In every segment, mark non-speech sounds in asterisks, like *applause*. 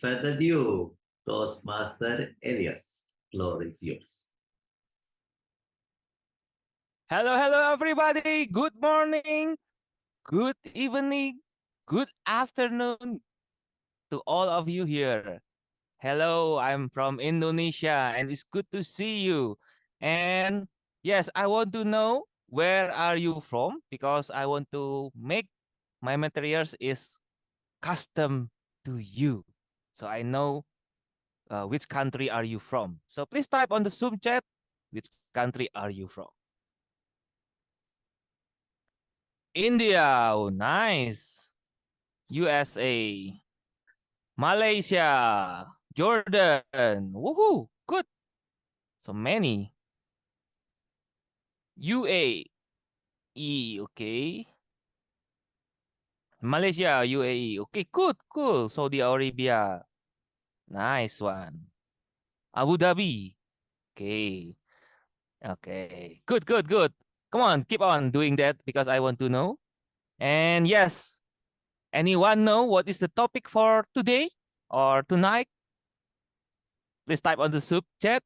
further ado, Toastmaster Elias, floor is yours. Hello, hello, everybody. Good morning, good evening, good afternoon to all of you here. Hello, I'm from Indonesia and it's good to see you. And yes, I want to know where are you from because I want to make my materials is custom to you. So I know uh, which country are you from. So please type on the Zoom chat, which country are you from? India, oh, nice. USA, Malaysia, Jordan, woohoo, good. So many. UAE, okay. Malaysia, UAE, okay, good, cool. Saudi Arabia, nice one. Abu Dhabi, okay. Okay, good, good, good. Come on, keep on doing that because I want to know. And yes, anyone know what is the topic for today or tonight? Please type on the Zoom chat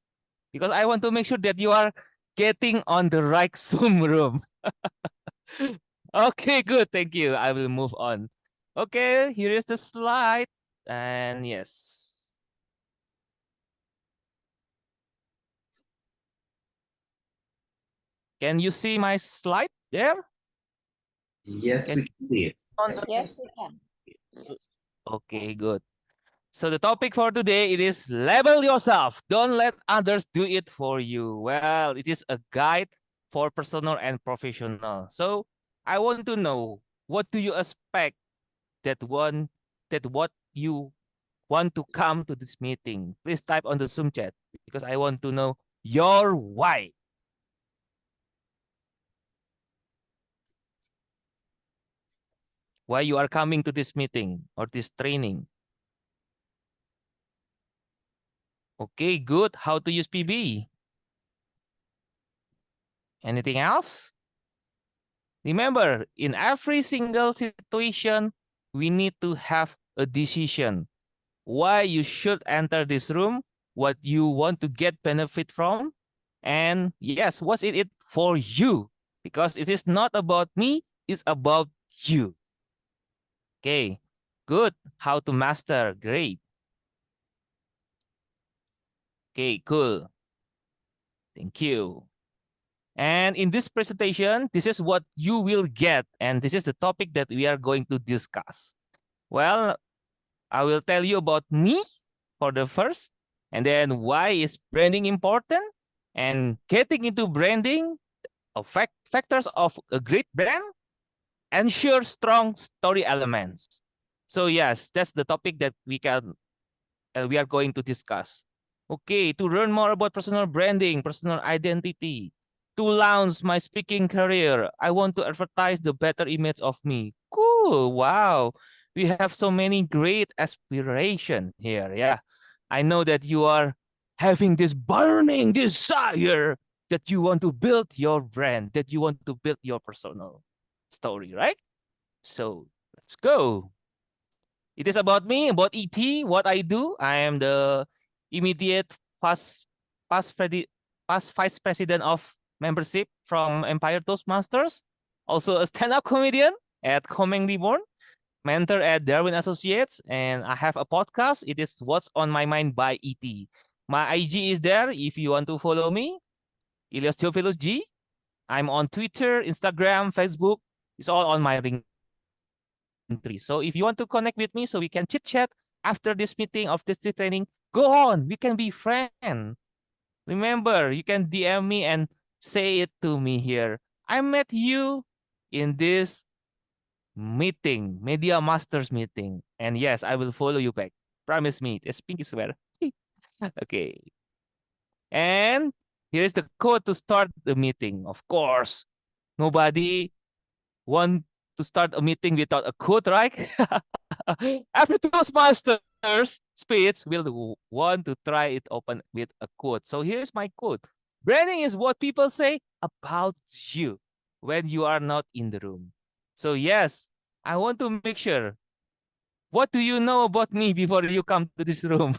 because I want to make sure that you are getting on the right *laughs* Zoom room. *laughs* okay, good. Thank you. I will move on. Okay, here is the slide. And yes, Can you see my slide there? Yes, Can- we can see it. Yes, we can. Okay, good. So the topic for today it is label yourself. Don't let others do it for you. Well, it is a guide for personal and professional. So I want to know what do you expect that one that what you want to come to this meeting. Please type on the Zoom chat because I want to know your why. Why you are coming to this meeting or this training. Okay, good. How to use PB? Anything else? Remember, in every single situation, we need to have a decision. Why you should enter this room, what you want to get benefit from, and yes, what's it for you? Because it is not about me, it's about you. Okay, good. How to master, great. Okay, cool. Thank you. And in this presentation, this is what you will get. And this is the topic that we are going to discuss. Well, I will tell you about me for the first, and then why is branding important and getting into branding, fact factors of a great brand, ensure strong story elements. So yes, that's the topic that we can uh, we are going to discuss. Okay, to learn more about personal branding, personal identity, to launch my speaking career, I want to advertise the better image of me. Cool, wow. We have so many great aspiration here, yeah. I know that you are having this burning desire that you want to build your brand, that you want to build your personal story, right? So let's go. It is about me, about ET, what I do. I am the immediate past, past, past vice president of membership from Empire Toastmasters. Also a stand-up comedian at Komeng Reborn, mentor at Darwin Associates, and I have a podcast. It is What's on My Mind by ET. My IG is there if you want to follow me. Elias Theophilus G. I'm on Twitter, Instagram, Facebook, it's all on my ring tree. So if you want to connect with me so we can chit chat after this meeting of this training, go on. We can be friends. Remember, you can DM me and say it to me here. I met you in this meeting, Media Masters meeting. And yes, I will follow you back. Promise me. It's pinky swear. *laughs* okay. And here's the code to start the meeting. Of course, nobody want to start a meeting without a quote, right? *laughs* Every Toastmasters speech will want to try it open with a quote. So here's my quote. Branding is what people say about you when you are not in the room. So yes, I want to make sure What do you know about me before you come to this room?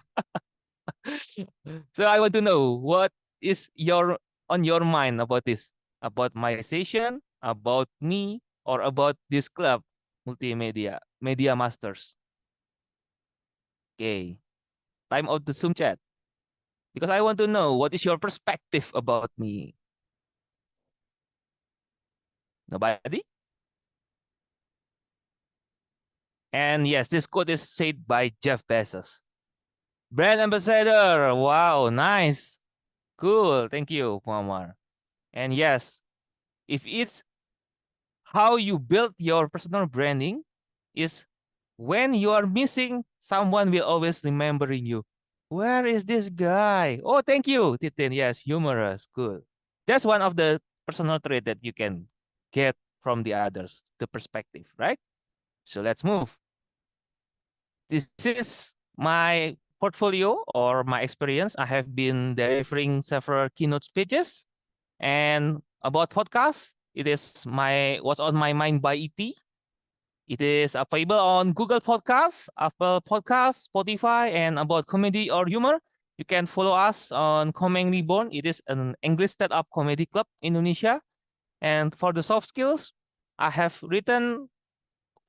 *laughs* so I want to know what is your on your mind about this, about my session, about me, or about this club, multimedia, media masters. Okay, time of the Zoom chat. Because I want to know what is your perspective about me. Nobody? And yes, this quote is said by Jeff Bezos. Brand ambassador. Wow, nice. Cool. Thank you, Muammar. And yes, if it's how you build your personal branding is when you are missing, someone will always remembering you. Where is this guy? Oh, thank you, Titin. Yes, humorous. Good. That's one of the personal trait that you can get from the others, the perspective, right? So let's move. This is my portfolio or my experience. I have been delivering several keynote speeches and about podcasts. It is my what's on my mind by ET. It is available on Google Podcasts, Apple Podcasts, Spotify, and about comedy or humor. You can follow us on Komeng Reborn. It is an English stand-up comedy club in Indonesia. And for the soft skills, I have written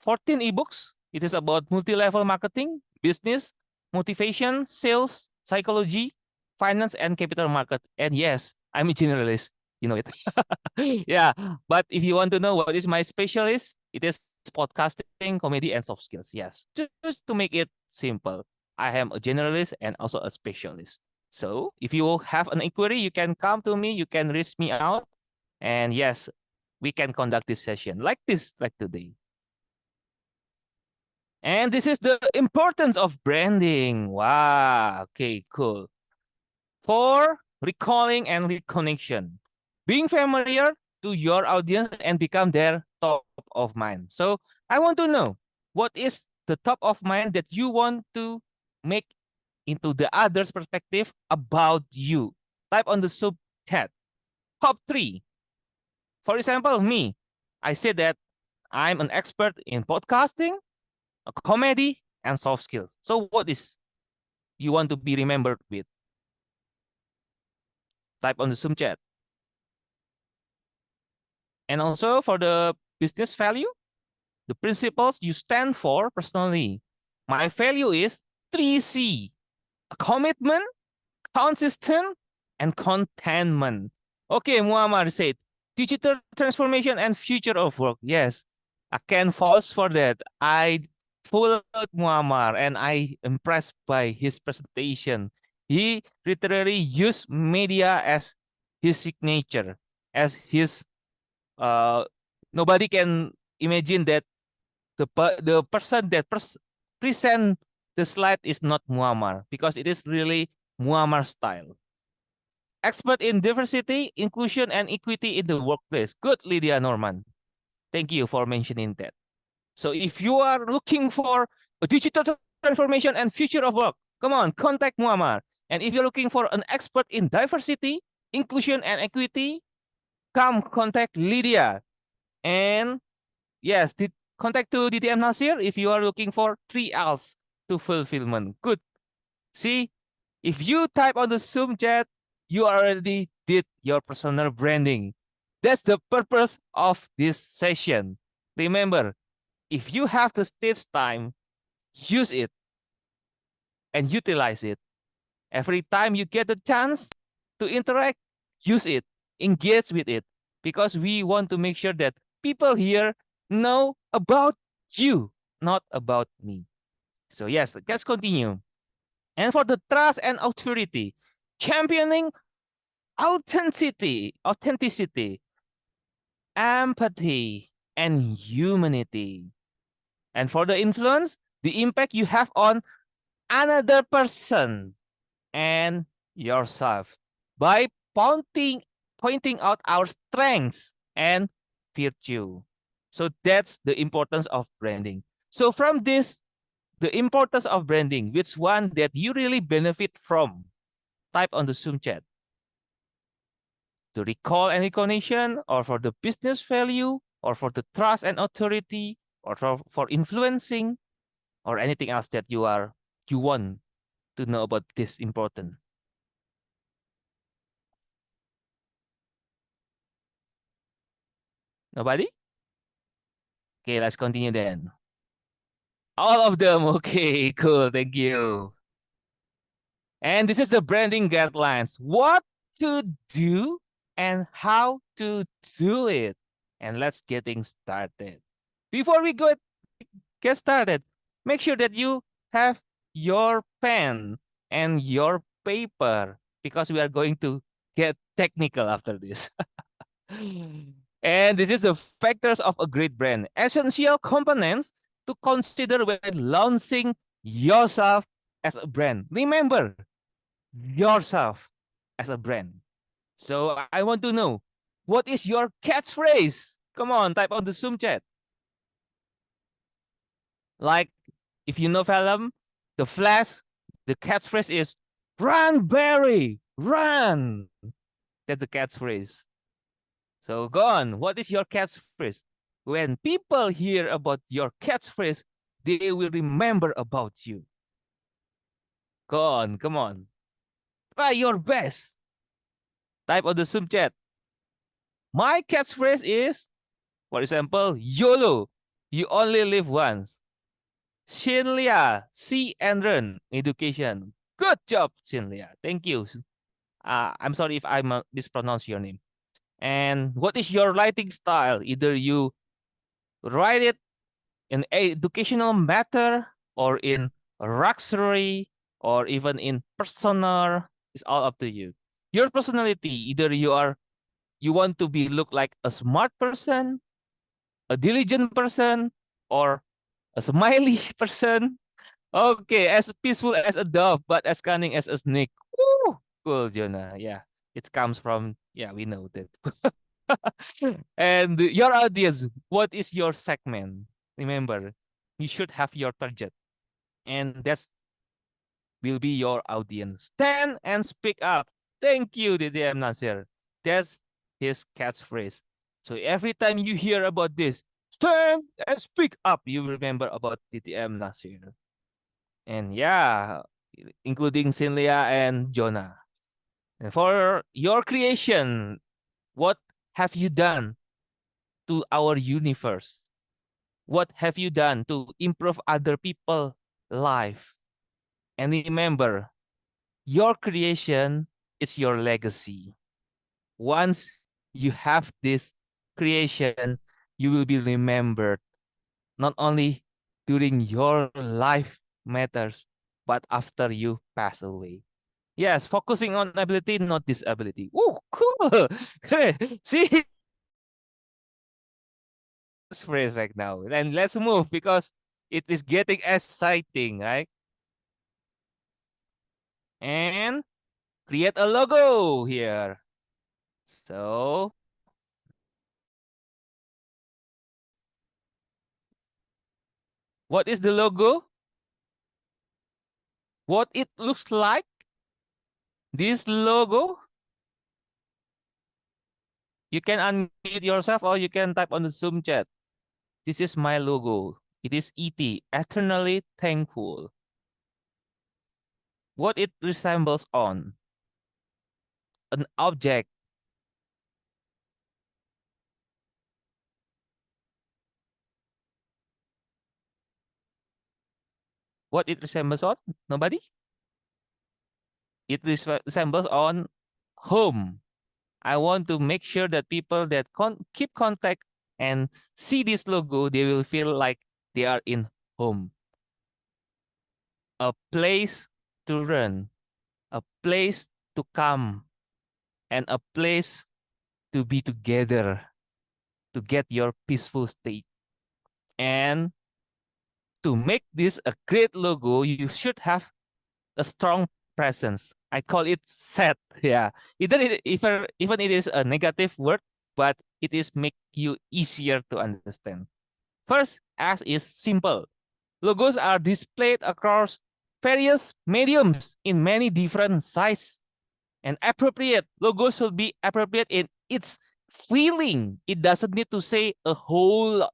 14 ebooks. It is about multi-level marketing, business, motivation, sales, psychology, finance, and capital market. And yes, I'm a generalist. You know it. *laughs* yeah. But if you want to know what is my specialist, it is podcasting, comedy, and soft skills. Yes. Just to make it simple. I am a generalist and also a specialist. So if you have an inquiry, you can come to me, you can reach me out. And yes, we can conduct this session like this, like today. And this is the importance of branding. Wow. Okay, cool. For recalling and reconnection, being familiar to your audience and become their top of mind. So I want to know what is the top of mind that you want to make into the other's perspective about you. Type on the Zoom chat. Top three. For example, me, I say that I'm an expert in podcasting, comedy, and soft skills. So what is you want to be remembered with? Type on the Zoom chat. And also for the business value, the principles you stand for personally. My value is 3C, commitment, consistent, and contentment. Okay, Muammar said, digital transformation and future of work. Yes, I can vouch for that. I followed Muammar and I impressed by his presentation. He literally used media as his signature, as his uh nobody can imagine that the the person that pres present the slide is not Muammar because it is really Muammar style. Expert in diversity, inclusion, and equity in the workplace. Good, Lydia Norman. Thank you for mentioning that. So if you are looking for digital transformation and future of work, come on, contact Muammar. And if you're looking for an expert in diversity, inclusion, and equity, come contact Lydia. And yes, contact to DTM Nasir if you are looking for three L's to fulfillment. Good. See, if you type on the Zoom chat, you already did your personal branding. That's the purpose of this session. Remember, if you have the stage time, use it and utilize it. Every time you get the chance to interact, use it engage with it because we want to make sure that people here know about you, not about me. So yes, let's continue. And for the trust and authority, championing authenticity, authenticity, empathy, and humanity. And for the influence, the impact you have on another person and yourself by pointing pointing out our strengths and virtue. So that's the importance of branding. So from this, the importance of branding, which one that you really benefit from, type on the Zoom chat. To recall any connection, or for the business value, or for the trust and authority, or for, for influencing, or anything else that you are you want to know about this important? Nobody? Okay, let's continue then. All of them. *laughs* Okay, cool. Thank you. And this is the branding guidelines. What to do and how to do it. And let's getting started. Before we go get started, make sure that you have your pen and your paper because we are going to get technical after this. *laughs* and this is the factors of a great brand. Essential components to consider when launching yourself as a brand. Remember, yourself as a brand. So I want to know, what is your catchphrase? Come on, type on the Zoom chat. Like, if you know film, The Flash, the catchphrase is, run, Barry, run. That's the catchphrase. So go on, what is your catchphrase? When people hear about your catchphrase, they will remember about you. Go on, come on. Try your best. Type on the Zoom chat. My catchphrase is, for example, YOLO. You only live once. Shinlia, see and learn education. Good job, Shinlia. Thank you. Uh, I'm sorry if I mispronounce your name. And what is your writing style? Either you write it in educational matter or in luxury or even in personal it's all up to you. Your personality either you are you want to be look like a smart person a diligent person or a smiley *laughs* person. Okay as peaceful as a dove but as cunning as a snake. Woo! cool jonah. Yeah it comes from yeah we know that *laughs* and your audience, what is your segment? Remember, you should have your target. And that's will be your audience. Stand and speak up. Thank you, DTM Nasir. That's his catchphrase. So every time you hear about this, stand and speak up, you remember about DTM Nasir. And yeah, including Cinlia and Jonah. For your creation, what have you done to our universe? What have you done to improve other people's life? And remember, your creation is your legacy. Once you have this creation, you will be remembered not only during your life matters, but after you pass away. Yes, focusing on ability, not disability. Oh, cool. *laughs* See phrase right now. And let's move because it is getting exciting, right? And create a logo here. So what is the logo? What it looks like? This logo, you can unmute yourself or you can type on the Zoom chat. This is my logo. It is ET, eternally thankful. What it resembles on? An object. What it resembles on? Nobody? It resembles on home. I want to make sure that people that con keep contact and see this logo, they will feel like they are in home. A place to run, a place to come, and a place to be together to get your peaceful state. And to make this a great logo, you should have a strong presence. I call it set. *laughs* Yeah, either it, even even it is a negative word, but it is make you easier to understand. First, as is simple. Logos are displayed across various mediums in many different sizes. and appropriate. Logos should be appropriate in its feeling. It doesn't need to say a whole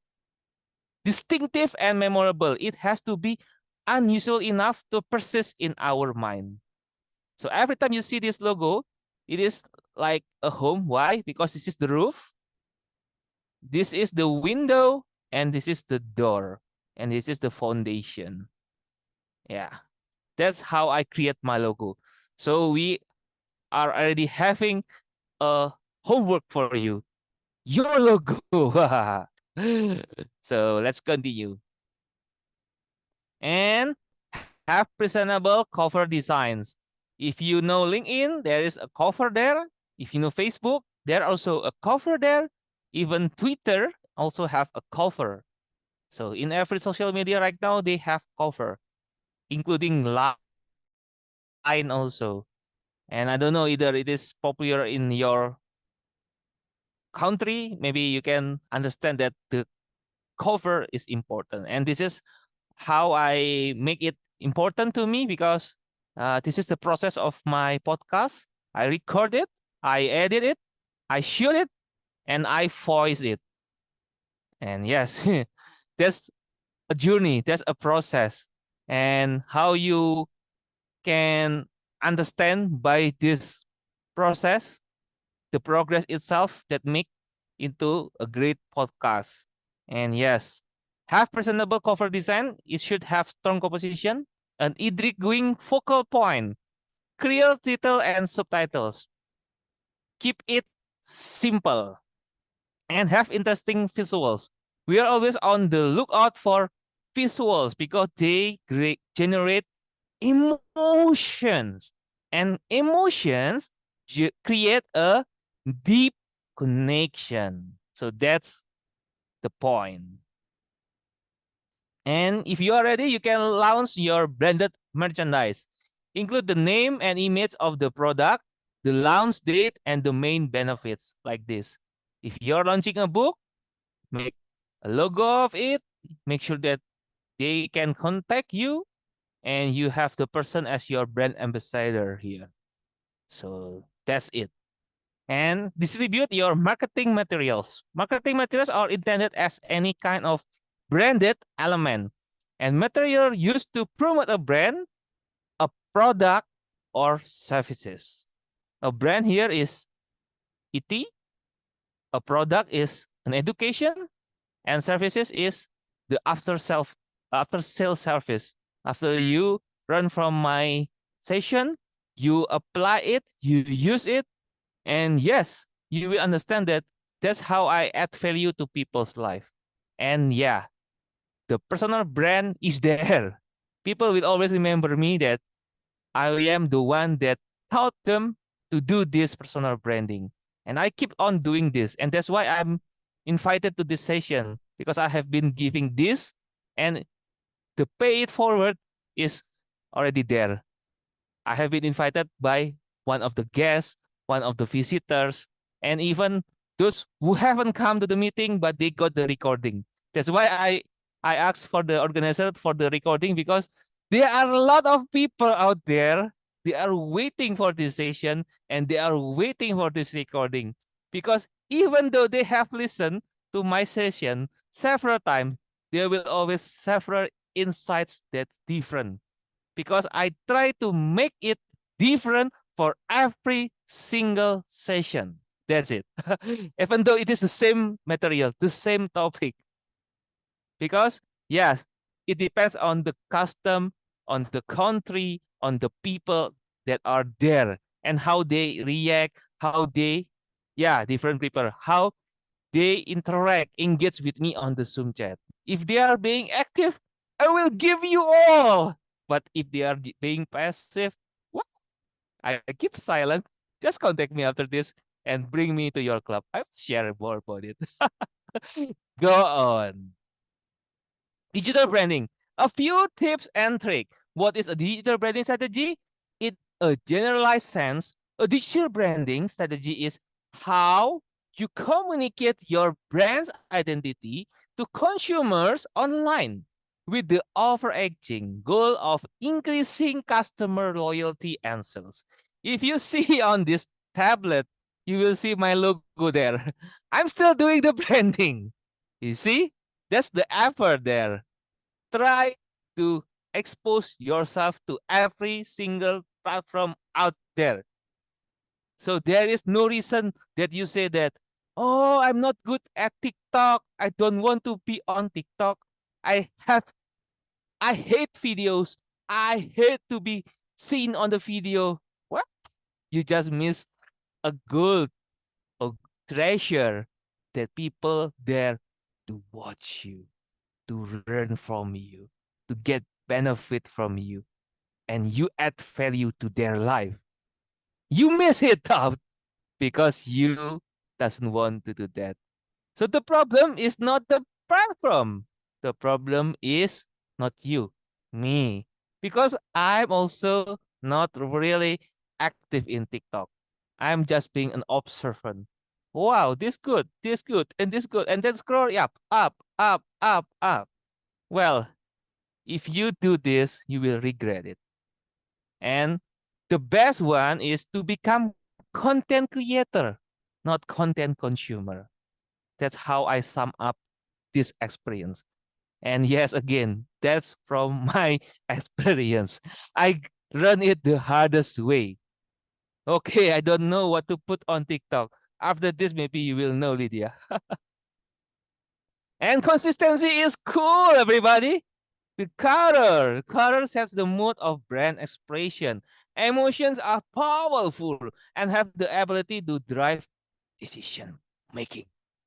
distinctive and memorable. It has to be unusual enough to persist in our mind. So every time you see this logo, it is like a home. Why? Because this is the roof, this is the window, and this is the door, and this is the foundation. Yeah, that's how I create my logo. So we are already having a homework for you. Your logo. *laughs* so let's continue. And have presentable cover designs. If you know LinkedIn, there is a cover there. If you know Facebook, there also a cover there. Even Twitter also have a cover. So in every social media right now, they have cover, including Line also. And I don't know either it is popular in your country. Maybe you can understand that the cover is important. And this is how I make it important to me because uh, this is the process of my podcast. I record it, I edit it, I shoot it, and I voice it. And yes, *laughs* that's a journey, that's a process. And how you can understand by this process, the progress itself that make into a great podcast. And yes, have presentable cover design. It should have strong composition, an intriguing focal point, clear title and subtitles. Keep it simple and have interesting visuals. We are always on the lookout for visuals because they generate emotions and emotions create a deep connection. So that's the point. And if you are ready, you can launch your branded merchandise. Include the name and image of the product, the launch date, and the main benefits like this. If you're launching a book, make a logo of it, make sure that they can contact you and you have the person as your brand ambassador here. So that's it. And distribute your marketing materials. Marketing materials are intended as any kind of branded element and material used to promote a brand, a product, or services. A brand here is ET. A product is an education, and services is the after self after sale service. After you run from my session, you apply it, you use it, and yes, you will understand that that's how I add value to people's life. And yeah, the personal brand is there. People will always remember me that I am the one that taught them to do this personal branding. And I keep on doing this. And that's why I'm invited to this session because I have been giving this and the pay it forward is already there. I have been invited by one of the guests, one of the visitors, and even those who haven't come to the meeting, but they got the recording. That's why I I asked for the organizer for the recording because there are a lot of people out there. They are waiting for this session and they are waiting for this recording because even though they have listened to my session several times, there will always several insights that's different because I try to make it different for every single session. That's it. *laughs* Even though it is the same material, the same topic, because yes, it depends on the custom, on the country, on the people that are there and how they react, how they, yeah, different people, how they interact, engage with me on the Zoom chat. If they are being active, I will give you all. But if they are being passive, what? I keep silent. Just contact me after this and bring me to your club. I'll share more about it. *laughs* Go on. Digital branding. A few tips and tricks. What is a digital branding strategy? In a generalized sense, a digital branding strategy is how you communicate your brand's identity to consumers online with the overarching goal of increasing customer loyalty and sales. If you *laughs* see on this tablet, you will see my logo there. *laughs* I'm still doing the *laughs* branding. You see? That's the effort there. Try to expose yourself to every single platform out there. So there is no reason that you say that, oh, I'm not good at TikTok. I don't want to be on TikTok. I have, I hate videos. I hate to be seen on the video. What? You just miss a gold, a treasure that people there to watch you, to learn from you, to get benefit from you, and you add value to their life. You miss it out because you doesn't want to do that. So the problem is not the platform. The problem is not you, me. Because I'm also not really active in TikTok. I'm just being an observant. Wow, this good, this good, and this good, and then scroll up, up, up, up, up. Well, if you do this, you will regret it. And the best one is to become content creator, not content consumer. That's how I sum up this experience. And yes, again, that's from *laughs* my experience. I run it the hardest way. Okay, I don't know what to put on TikTok. After this, maybe you will know, Lydia. *laughs* and consistency is cool, everybody. The color, color sets the mood of brand expression. Emotions are powerful and have the ability to drive decision making.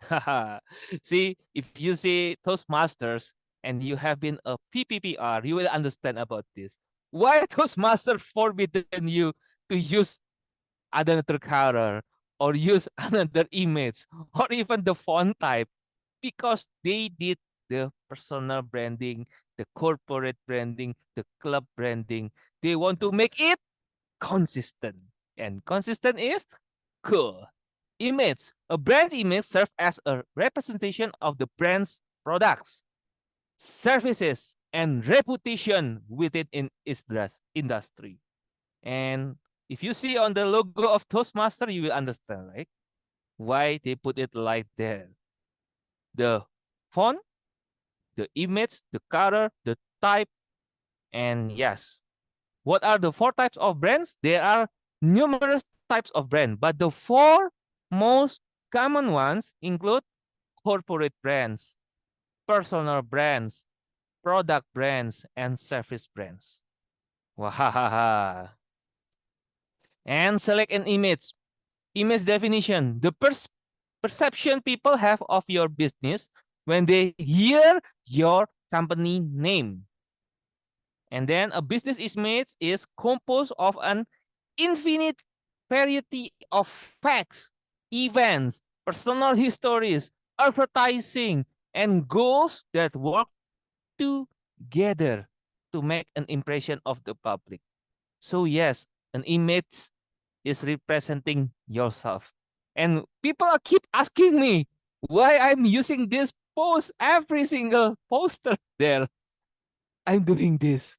*laughs* see, if you see Toastmasters and you have been a VPPR, you will understand about this. Why *laughs* Toastmasters forbidden you to use another color or use *laughs* another image or even the font type because they did the personal branding, the corporate branding, the club branding. They want to make it consistent. And consistent is cool. Image. A brand image serves as a representation of the brand's products, services, and reputation within in its industry. And if you see on the logo of Toastmaster, you will understand, right? Why they put it like that. The font, the image, the color, the type, and yes. What are the four types of brands? There are numerous types of brand, but the four most common ones include corporate brands, personal brands, product brands, and service brands. Wahaha. And select an image. Image definition. The pers perception people have of your business when they hear your company name. And then a business image is composed of an infinite variety of facts, events, personal histories, advertising, and goals that work together to make an impression of the public. So yes, an image is representing yourself. And people keep asking me why I'm using this post every single poster there. I'm doing this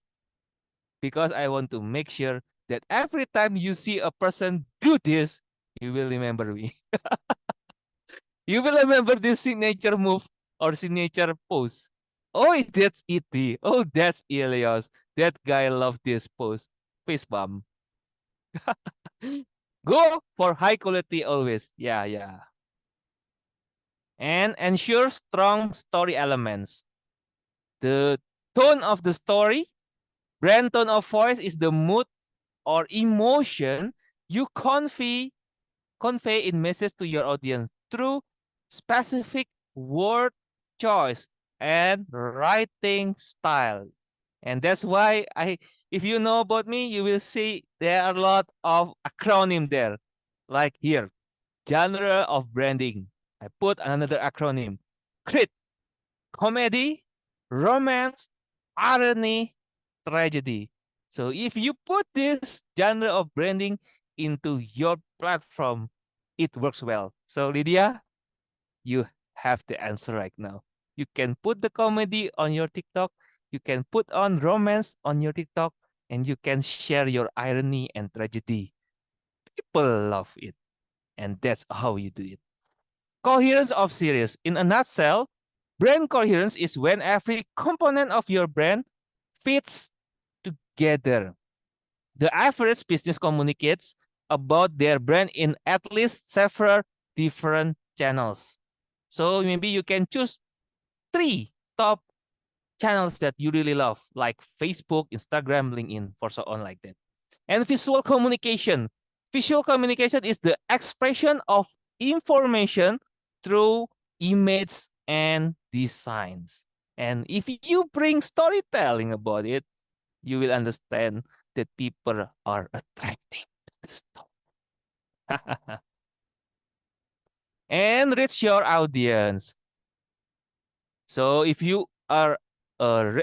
because I want to make sure that every time you see a person do this, you will remember me. *laughs* you will remember this signature move or signature pose. Oh, that's it. Oh, that's Elias. That guy loved this pose. Face bump. *laughs* Go for high quality always. Yeah, yeah. And ensure strong story elements. The tone of the story, brand tone of voice is the mood or emotion you convey convey in message to your audience through specific word choice and writing style. And that's why I if you know about me, you will see there are a lot of acronym there. Like here, genre of branding. I put another acronym. CRIT, comedy, romance, irony, tragedy. So if you put this genre of branding into your platform, it works well. So Lydia, you have the answer right now. You can put the comedy on your TikTok. You can put on romance on your TikTok and you can share your irony and tragedy. People love it. And that's how you do it. Coherence of series. In a nutshell, brand coherence is when every component of your brand fits together. The average business communicates about their brand in at least several different channels. So maybe you can choose three top channels that you really love, like Facebook, Instagram, LinkedIn, for so on like that. And visual communication. Visual communication is the expression of information through image and designs. And if you bring storytelling about it, you will understand that people are attracting to the story. *laughs* and reach your audience. So if you are a,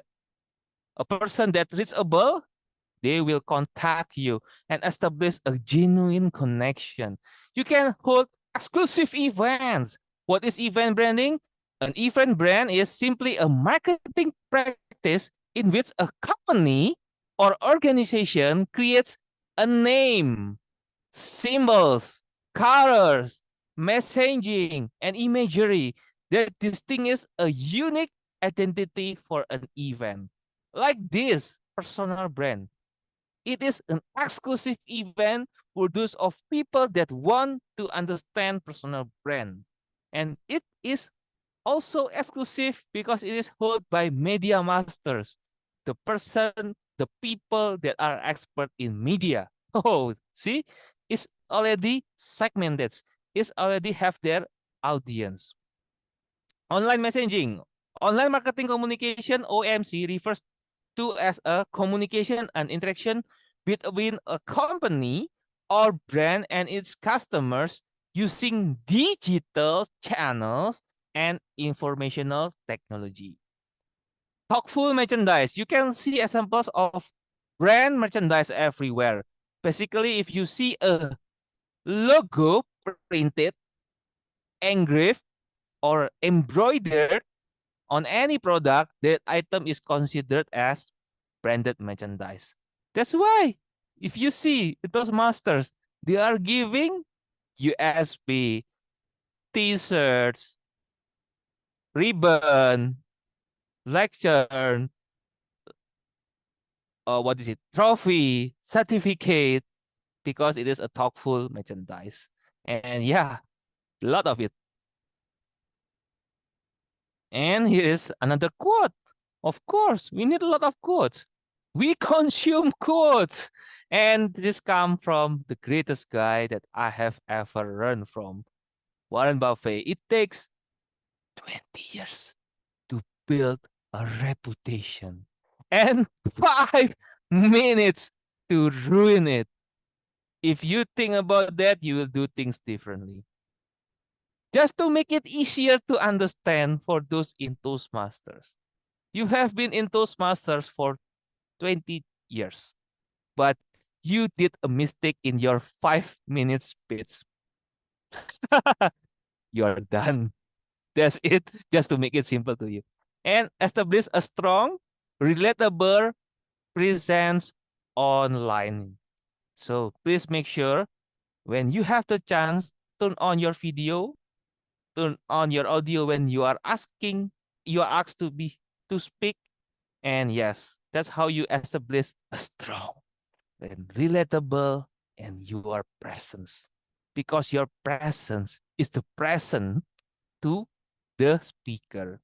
a person that reachable, they will contact you and establish a genuine connection. You can hold exclusive events. What is event branding? An event brand is simply a marketing practice in which a company or organization creates a name, symbols, colors, messaging, and imagery that distinguish a unique identity for an event. Like this personal brand. It is an exclusive event for those of people that want to understand personal brand. And it is also exclusive because it is held by media masters, the person, the people that are expert in media. *laughs* Oh, see, it's already segmented. It's already have their audience. Online messaging, online marketing communication, OMC, refers to as a communication and interaction between a company or brand and its customers using digital channels and informational technology. Talkful merchandise. You can see examples of brand merchandise everywhere. Basically, if you see a logo printed, engraved, or embroidered on any product, that item is considered as branded merchandise. That's why if you see Toastmasters, they are giving USB, t-shirts, ribbon, lecture, uh, what is it, trophy, certificate, because it is a talkful merchandise. And yeah, a lot of it. And here is another quote. Of course, we need a lot of quotes. We *laughs* consume quotes. And this come from the greatest guy that I have ever learned from, Warren Buffett. It takes 20 years to build a reputation and *laughs* five minutes to ruin it. If you think about that, you will do things differently. Just to make it easier to understand for those in Toastmasters. You have been in Toastmasters for 20 years, but you did a mistake in your five minute speech. *laughs* You're done. That's it, just to make it simple to you. And establish a strong, relatable presence online. So please make sure when you have the chance, turn on your video, turn on your audio when you are asking, you are asked to be to speak. And yes, that's how you establish a strong and relatable and your presence. Because your presence is the present to the speaker,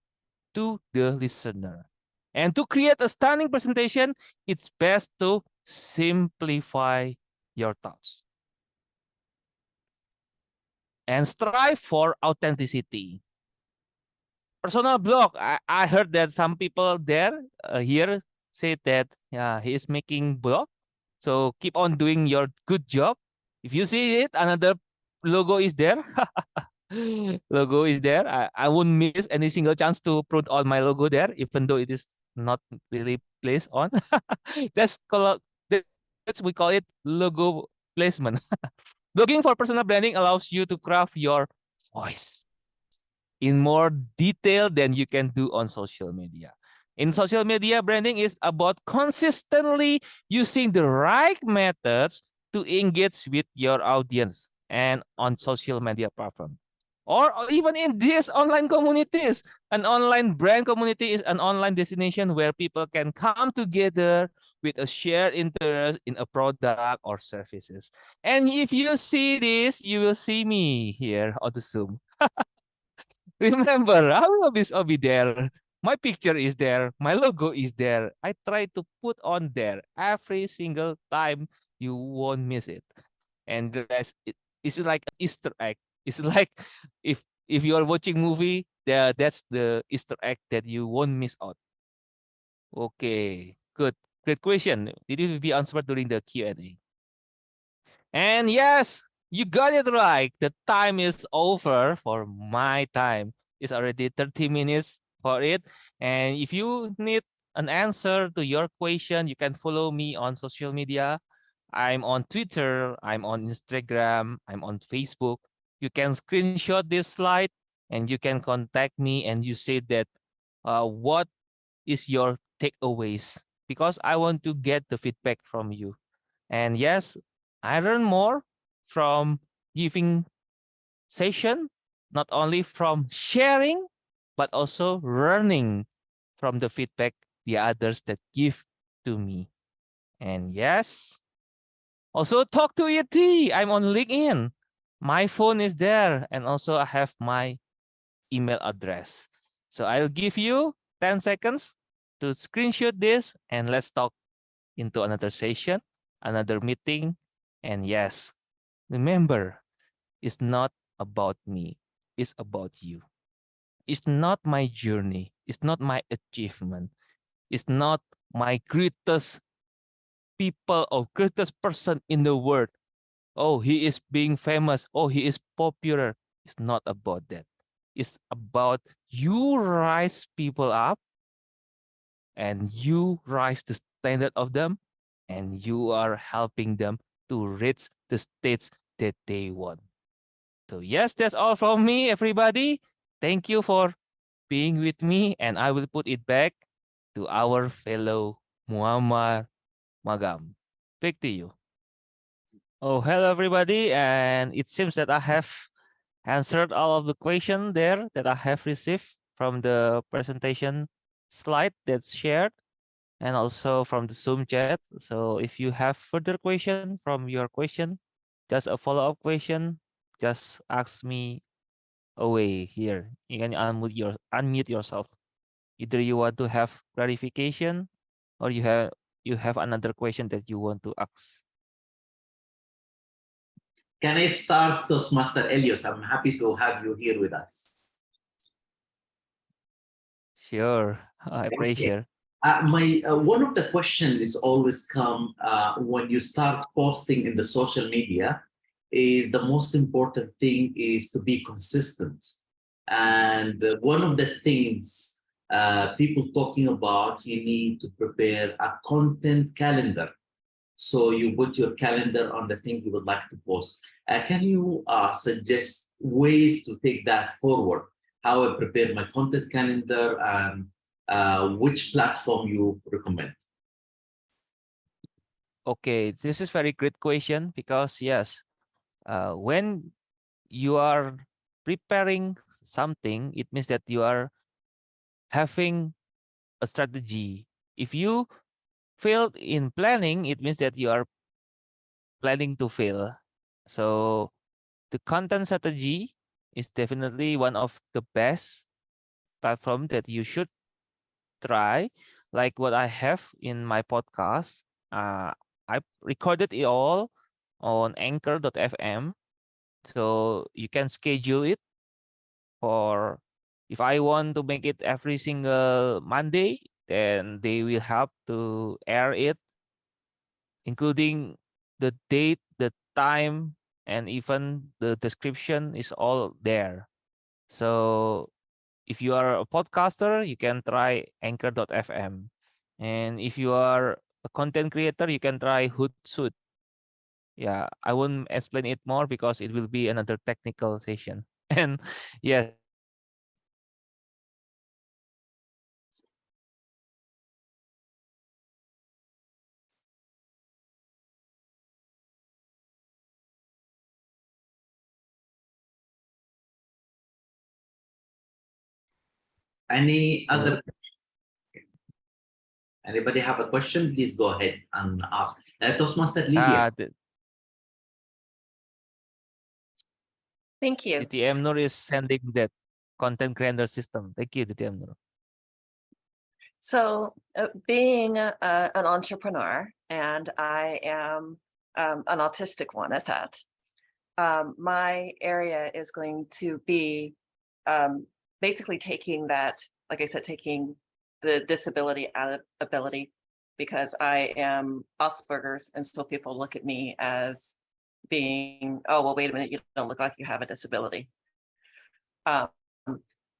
to the listener. And to create a stunning presentation, it's best to simplify your thoughts. And strive for authenticity. Personal blog. I, I heard that some people there uh, here say that yeah, he is making blog. So keep on doing your good job. If you see it, another logo is there. *laughs* logo is there. I, I won't miss any single chance to put on my logo there, even though it is not really placed on. *laughs* that's called that's we call it logo placement. *laughs* Looking for personal branding allows you to craft your voice in more detail than you can do on social media. In social media, branding is about consistently using the right methods to engage with your audience and on social media platform. Or even in these online communities. An online brand community is an online destination where people can come together with a shared interest in a product or services. And if you see this, you will see me here on the Zoom. *laughs* Remember, I will always be there. My picture is there. My logo is there. I try to put on there every single time. You won't miss it. And. It's like an Easter egg. It's *laughs* like if if you are watching movie, there that's the Easter egg that you won't miss out. Okay, good. Great question. Did it be answered during the Q&A? And yes, you got it right. The time is over for my time. It's already 30 minutes for it. And if you need an answer to your question, you can follow me on social media. I'm on Twitter, I'm on Instagram, I'm on Facebook. You can screenshot this slide and you can contact me and you say that uh, what is your takeaways because I want to get the feedback from you. And yes, I learn more from giving session, not only from sharing, but also learning from the feedback the others that give to me. And yes, also talk to ET. I'm on LinkedIn. My phone is there. And also I have my email address. So I'll give you 10 seconds to screenshot this and let's talk into another session, another meeting. And yes, remember, it's not about me. It's about you. It's not my journey. It's not my achievement. It's not my greatest people or greatest person in the world. Oh, he is being famous. Oh, he is popular. It's not about that. It's about you rise people up and you rise the standard of them and you are helping them to reach the states that they want. So yes, that's all from me, everybody. Thank you for being with me and I will put it back to our fellow Muammar Magam. Back to you. Oh, hello everybody. And it seems that I have answered all of the question there that I have received from the presentation slide that's shared and also from the Zoom chat. So if you have further question from your question, just a follow-up question, just ask me away here. You can unmute your unmute yourself. Either you want to have clarification or you have you have another question that you want to ask. Can I start, Toastmaster Elias? I'm happy to have you here with us. Sure, I appreciate. Uh, my uh, one of the questions is always come uh, when you start posting in the social media is the most important thing is to be consistent and uh, one of the things uh, people talking about you need to prepare a content calendar so you put your calendar on the thing you would like to post uh, can you suggest ways to take that forward how I prepare my content calendar and uh, which platform you recommend? Okay, this is very great question because yes, uh, when you are preparing something, it means that you are having a strategy. If you failed in planning, it means that you are planning to fail. So the content strategy is definitely one of the best platform that you should try like what I have in my podcast. Uh, I recorded it all on anchor.fm. So you can schedule it for if I want to make it every single Monday, then they will help to air it, including the date, the time, and even the description is all there. So if you are a podcaster, you can try anchor.fm. And if you are a content creator, you can try Hootsuite. Yeah, I won't explain it more because it will be another technical session. *laughs* And yes, Any other? Anybody have a question? Please go ahead and ask. Uh, Toastmaster Lydia. Uh, the Thank you. DTM Nur is sending that content creator system. Thank you, DTM Nur. So uh, being a, a- an entrepreneur and I am um, an autistic one at that, um, my area is going to be um, basically taking that, like I said, taking the disability out of ability because I am Asperger's and so people look at me as being, oh, well, wait a minute, you don't look like you have a disability. Um,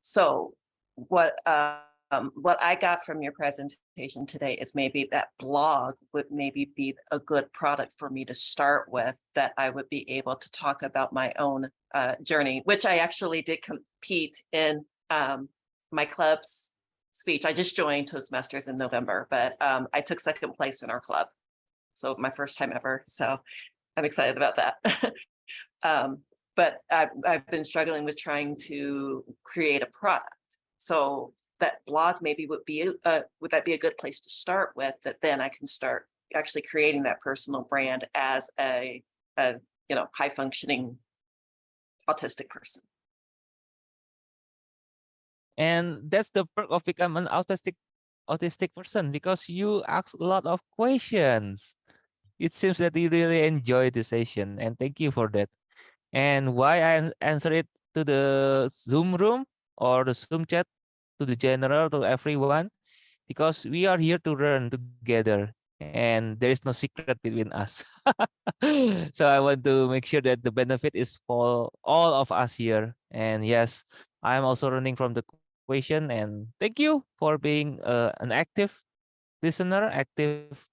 so what um, what I got from your presentation today is maybe that blog would maybe be a good product for me to start with, that I would be able to talk about my own uh, journey, which I actually did compete in um, my club's speech. I just joined Toastmasters in November, but um, I took second place in our club. So my first time ever. So I'm excited about that. *laughs* um, but I've, I've been struggling with trying to create a product. So that blog maybe would be, uh, would that be a good place to start with, that then I can start actually creating that personal brand as a, a you know, high functioning autistic person. And that's the perk of becoming an autistic autistic person because you ask a lot of questions. It seems that you really enjoy the session and thank you for that. And why I answer it to the Zoom room or the Zoom chat to the general to everyone because we are here to learn together and there is no secret between us. *laughs* so I want to make sure that the benefit is for all of us here. And yes, I'm also learning from the question and thank you for being uh, an active listener, active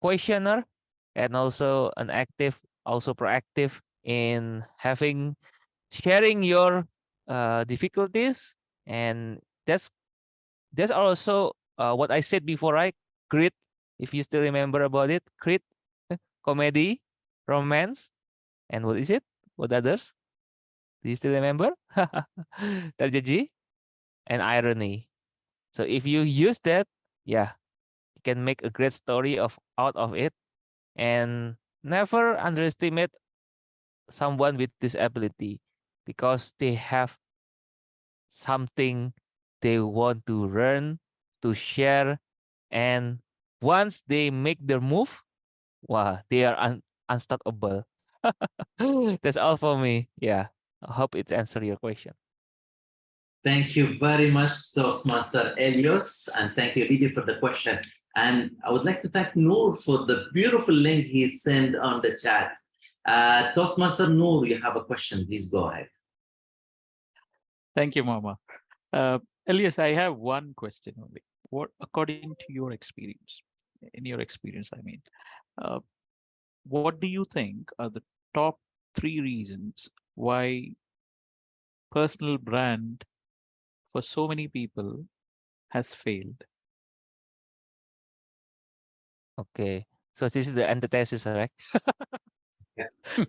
questioner, and also an active, also proactive in having sharing your uh, difficulties and that's that's also uh, what I said before, right? Grit, if you still remember about it, grit, eh, comedy, romance, and what is it? What others? Do you still remember? *laughs* Tragedy and irony. So if you use that, yeah, you can make a great story of out of it, and never underestimate someone with disability because they have something they want to learn, to share, and once they make their move, wow, they are un unstoppable. *laughs* That's all for me. Yeah, I hope it answered your question. Thank you very much, Toastmaster Elias, and thank you, Lydia, for the question. And I would like to thank Noor for the beautiful link he sent on the chat. Uh, Toastmaster Noor, you have a question. Please go ahead. Thank you, Mama. Uh, Elias, I have one question only. What, according to your experience, in your experience, I mean, uh, what do you think are the top three reasons why personal brand for so many people has failed? Okay, so this is the antithesis, right? Yes. *laughs*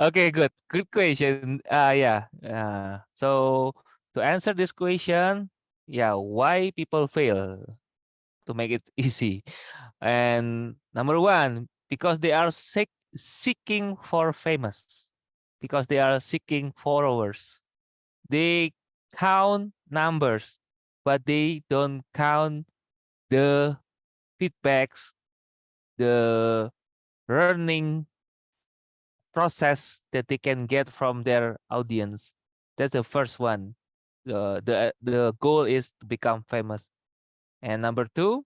Okay, good. Good question. Uh, yeah. Uh, so to answer this question, yeah, why people fail to make it *laughs* easy? And number one, because they are seek, seeking for famous, because they are seeking followers. They count numbers, but they don't count the feedbacks, the learning process that they can get from their audience. That's the first one. The the the goal is to become famous. And number two,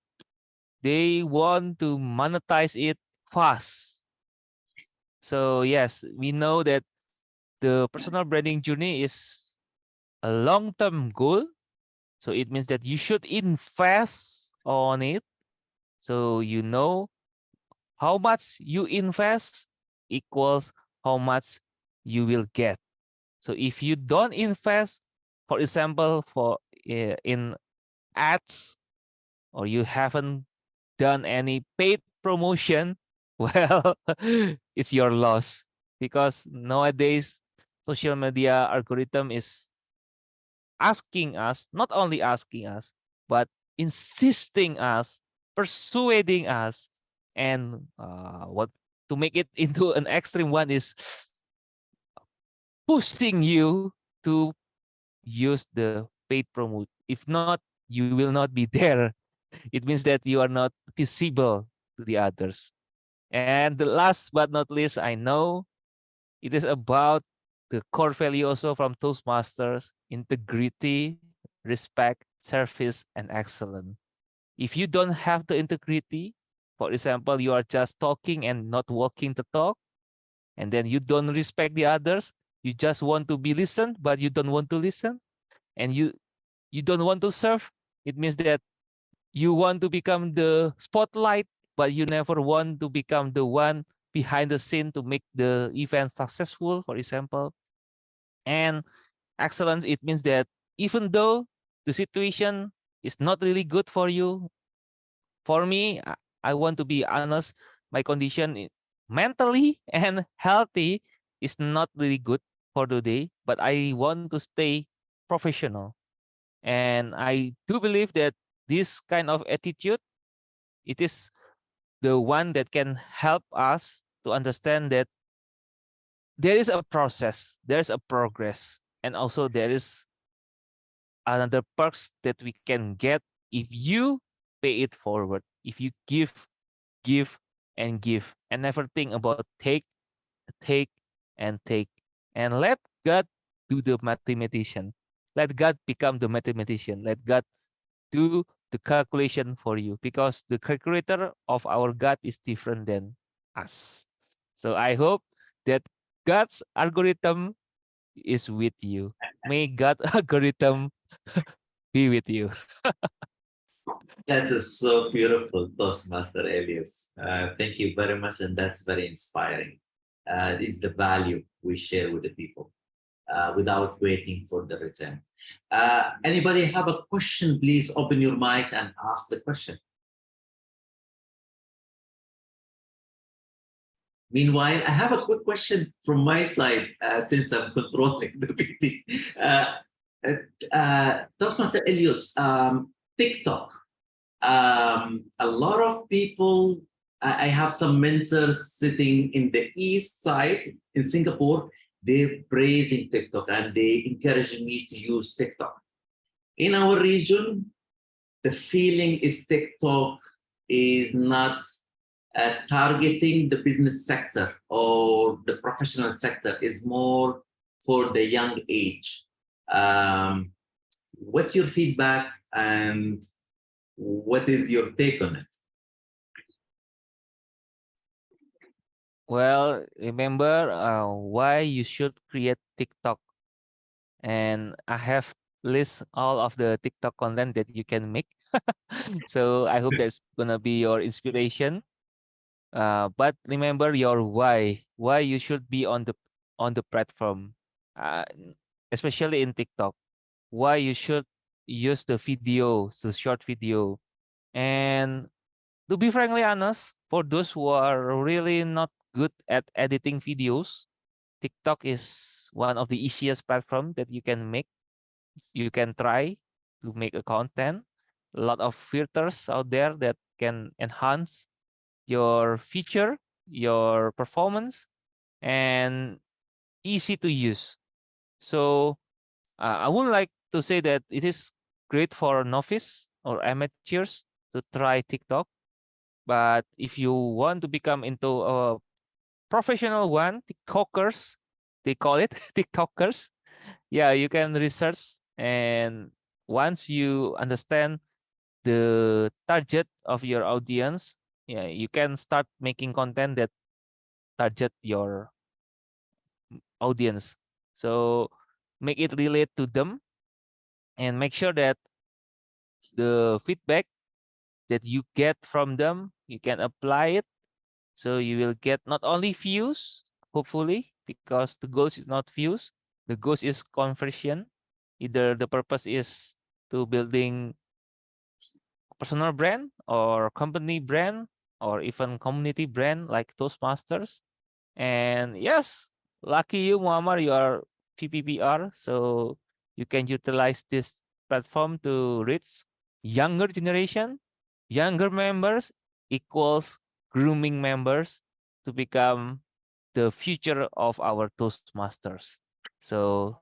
they want to monetize it fast. So yes, we know that the personal branding journey is a long-term goal. So it means that you should invest on it. So you know how much you invest equals how much you will get. So if you don't invest, for example, for uh, in ads, or you haven't done any paid promotion, *laughs* well, it's your loss because nowadays social media algorithm is asking us, not only asking us, but insisting us, persuading us, and uh, what to make it *laughs* into an extreme one is pushing you to use the paid promote. If not, you will not be *laughs* there. It means that you are not visible to the others. And the last but not least, I know it is about the core value also from Toastmasters, integrity, respect, service, and excellence. If you don't have the integrity, for example, you are just talking and not walking the talk, and then you don't respect the others, you just want to be listened, but you don't want to listen, and you you don't want to serve, it means that you want to become the spotlight, but you never want to become the one behind the scene to make the event successful, for example. And excellence, it means that even though the situation is not really good for you, for me, I- want to be honest, my condition mentally *laughs* and healthy is not really good for today, but I want to stay professional. And I do believe that this kind of attitude, it is the one that can help us to understand that there is a process, there's a progress, and also there is another perks that we can get if you pay it forward, if you give, give, and give, and never think about take, take, and take, and let God do the mathematician. Let God become the mathematician. Let God do the calculation for you because the calculator of our God is different than us. So I hope that God's algorithm is with you. May God *laughs* algorithm *laughs* be with you. *laughs* That is so beautiful, Toastmaster Elias. Uh, thank you very much, and that's very inspiring. Uh, is the value we share with the people uh, without waiting for the return. Uh, anybody have a question? Please open your mic and ask the question. Meanwhile, I have a quick question from my side uh, since I'm controlling the meeting. Uh, uh, Toastmaster Elias, um, TikTok um, a lot of people, I have some mentors sitting in the east side in Singapore, they're praising TikTok and they encouraging me to use TikTok. In our region, the feeling is TikTok is not uh, targeting the business sector or the professional sector is more for the young age. Um, what's your feedback and what is your take on it? Well, remember uh, why you should create TikTok. And I have list all of the TikTok content that you can make. *laughs* so I hope that's gonna be your inspiration. Uh, but remember your why, why you should be on the on the platform, uh, especially in TikTok. Why you should use the video, the short video, and to be frankly honest, for those who are really not good at editing videos, TikTok is one of the easiest platform that you can make. You can try to make a content. A lot of filters out there that can enhance your feature, your performance, and easy to use. So uh, I would like to say that it is great for novice or amateurs to try TikTok. But if you want to become into a professional one, TikTokers, they call it *laughs* TikTokers. Yeah, you can research and once you understand the target of your audience, yeah, you can start making content that target your audience. So make it relate to them and make sure that the feedback that you get from them, you can apply it. So you will get not only views, hopefully, because the goal is not views, the goal is conversion. Either the purpose is to building personal brand or company brand or even community brand like Toastmasters. And yes, lucky you, Muammar, you are VPPR. So you can utilize this platform to reach younger generation. Younger members equals grooming members to become the future of our Toastmasters. So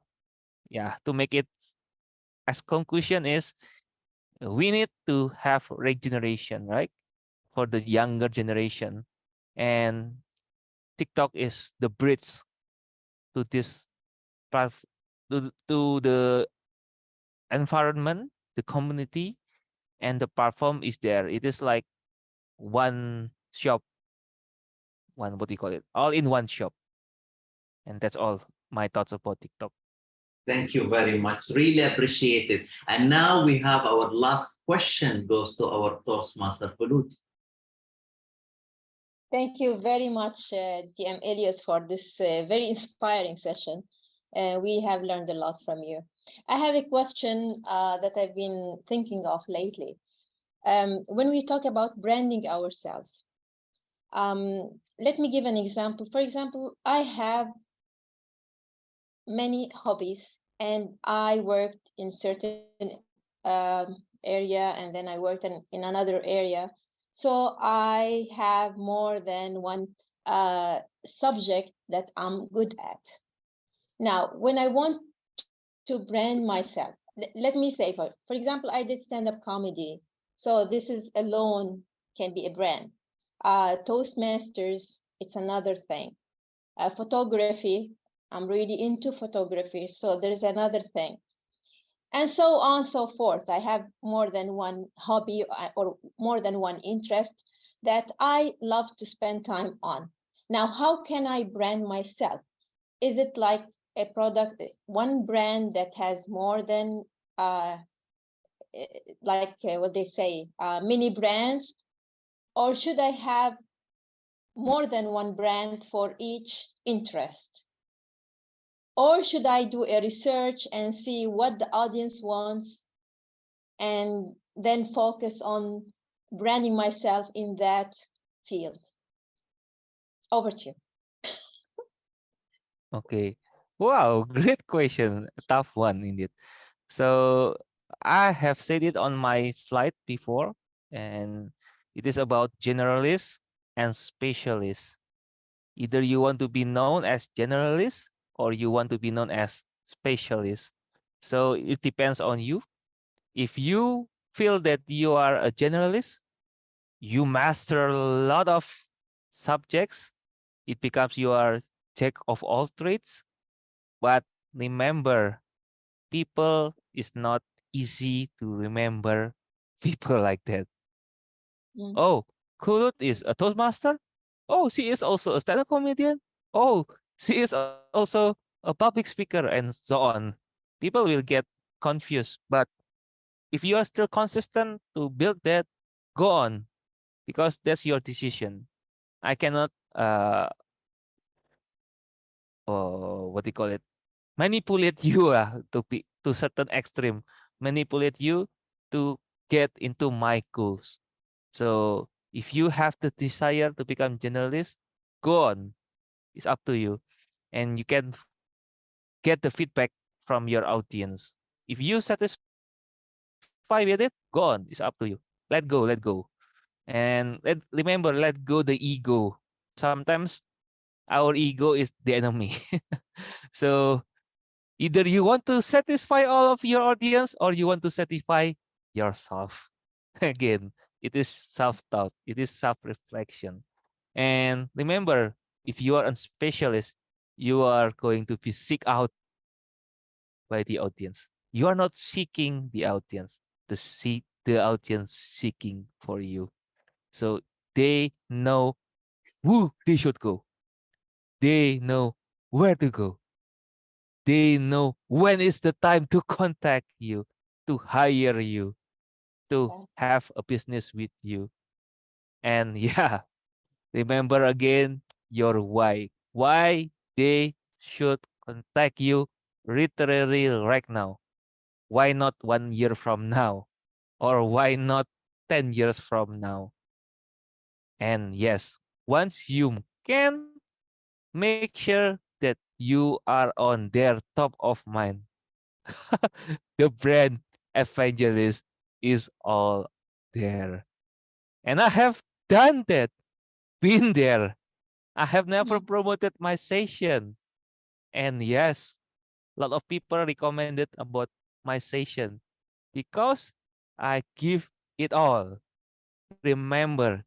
yeah, to make it as conclusion is we need to have regeneration, right? For the younger generation. And TikTok is the bridge to this path to, to the environment, the community, and the platform is there. It is like one shop, one what do you call it? All in one shop. And that's all my thoughts about TikTok. Thank you very much. Really appreciate it. And now we have our last question goes to our Toastmaster Pulut. Thank you very much, uh, DM Elias, for this uh, very inspiring session. Uh, we have learned a lot from you. I have a question uh, that I've been thinking of lately. Um, when we talk about branding ourselves, um, let me give an example. For example, I have many hobbies and I worked in certain um, area and then I worked in, in another area. So I have more than one uh, subject that I'm good at. Now, when I want to brand myself, let me say, for, for example, I did stand-up comedy. So this is alone can be a brand. Uh, Toastmasters, it's another thing. Uh, photography, I'm really into photography, so there's another thing. And so on and so forth. I have more than one hobby uh, or more than one interest that I love to spend time on. Now, how can I brand myself? Is it like a product, one brand that has more than uh, eh, like uh, what they say, uh, mini brands, or should I have more than one brand for each interest? Or should I do a research and see what the audience wants and then focus on branding myself in that field? Over to you. Okay. Wow, *laughs* great question. Tough one indeed. So I have said it on my slide before, and it is about generalists and specialists. Either you want to be known as generalist or you want to be known as specialist. So it depends on you. If you feel that you are a generalist, you master a lot of subjects, it becomes you are jack of all trades. But remember, people is not easy to remember *laughs* people like that. Mm. Oh, Kulut is a Toastmaster? Oh, she is also a stand-up comedian? Oh, she is also a public speaker and so on. People will get confused. But if you are still consistent to build that, go on because that's your decision. I cannot uh oh, what do you call it? Manipulate you *laughs* uh, to be to certain extreme. Manipulate you to get into my goals. So if you have the desire to become generalist go on. It's up to you. And you can get the feedback from your audience. If you satisfied with it, go on. It's up to you. Let go, let go. And let remember, let go the ego. Sometimes our ego is the enemy. *laughs* so either you want to satisfy all of your audience or you want to satisfy yourself. *laughs* Again, it is self-doubt, it is self-reflection. And remember, if you are a specialist, you are going to be seek out by the audience. You are not seeking the audience, the seek the audience seeking for you. So they know who they should go. They know where to go. They know when is the time to contact you, to hire you, to have a business with you. And *laughs* yeah, remember again your why. Why they should contact you literally right now. Why not one year from now? Or why not 10 years from now? And yes, once you can make sure you are on their top of mind, *laughs* the brand evangelist is all there. And I have done that, been there. I have never mm-hmm. promoted my session. And yes, a lot of people recommended about my session because I give it all. Remember,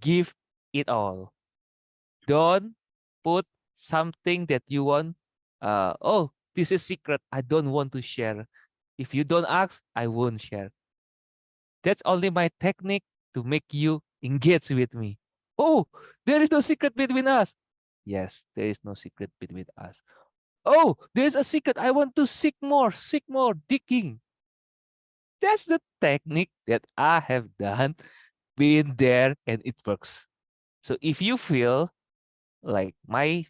give it all. Don't put something that you want. Uh, oh, this is secret. I don't want to share. If you don't ask, I won't share. That's only my technique to make you engage with me. Oh, there is no secret between us. Yes, there is no secret between us. Oh, there's a secret. I want to seek more, seek more, digging. That's the technique that I have done, been there, and it works. So if you feel like my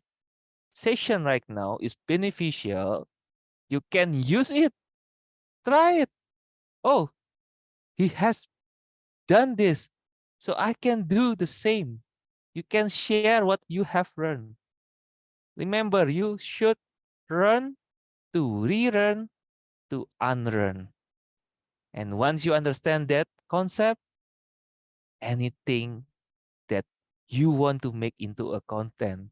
session right now is beneficial, you can use it. Try it. Oh, he has done this. So I can do the same. You can share what you have learned. Remember, you should learn to relearn to unlearn. And once you understand that concept, anything that you want to make into a content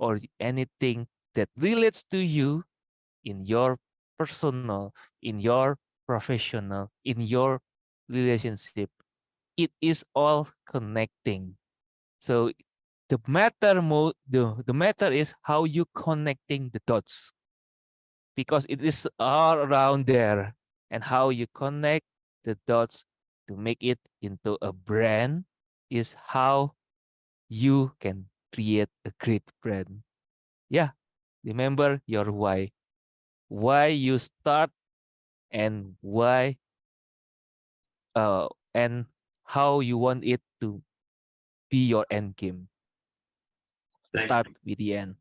or anything that relates to you in your personal, in your professional, in your relationship, it is all connecting. So the matter mode, the, the matter is how you connecting the dots because it is all around there and how you connect the dots to make it into a brand is how you can create a great brand. Yeah, remember your why. Why you start and why uh and how you want it to be your end game. Thank Start with the end.